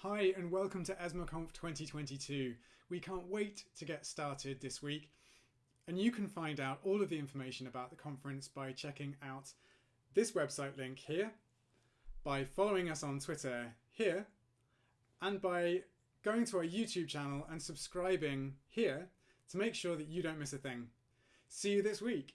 Hi and welcome to ESMAConf 2022. We can't wait to get started this week and you can find out all of the information about the conference by checking out this website link here, by following us on Twitter here, and by going to our YouTube channel and subscribing here to make sure that you don't miss a thing. See you this week.